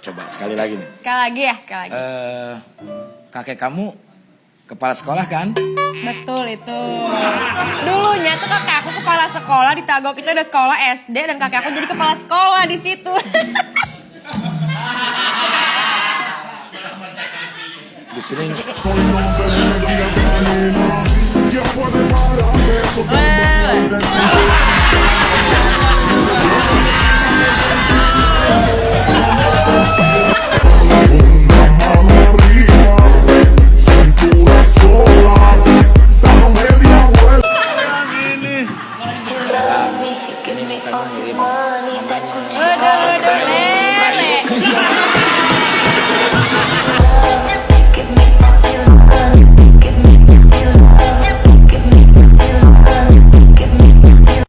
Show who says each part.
Speaker 1: Coba sekali lagi nih.
Speaker 2: Sekali lagi ya, sekali lagi.
Speaker 1: Eh, kakek kamu kepala sekolah kan?
Speaker 2: Betul itu. Dulunya tuh kakek aku kepala sekolah di Tagok itu ada sekolah SD dan kakek aku jadi kepala sekolah di situ.
Speaker 1: Di sini
Speaker 2: me all this money that could you